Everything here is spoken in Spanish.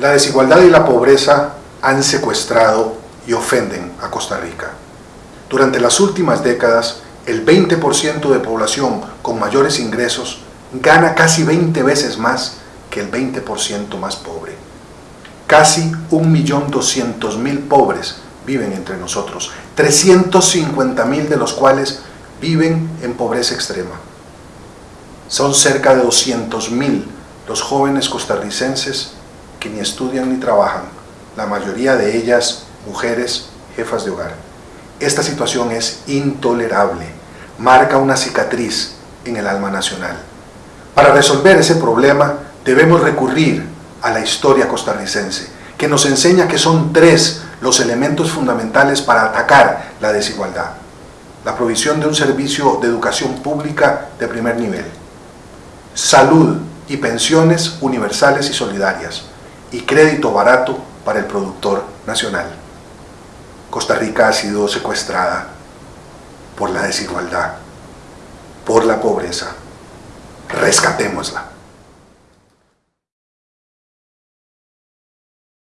La desigualdad y la pobreza han secuestrado y ofenden a Costa Rica. Durante las últimas décadas, el 20% de población con mayores ingresos gana casi 20 veces más que el 20% más pobre. Casi 1.200.000 pobres viven entre nosotros, 350.000 de los cuales viven en pobreza extrema. Son cerca de 200.000 los jóvenes costarricenses que ni estudian ni trabajan, la mayoría de ellas mujeres jefas de hogar. Esta situación es intolerable, marca una cicatriz en el alma nacional. Para resolver ese problema debemos recurrir a la historia costarricense, que nos enseña que son tres los elementos fundamentales para atacar la desigualdad. La provisión de un servicio de educación pública de primer nivel, salud y pensiones universales y solidarias, y crédito barato para el productor nacional. Costa Rica ha sido secuestrada por la desigualdad, por la pobreza. Rescatémosla.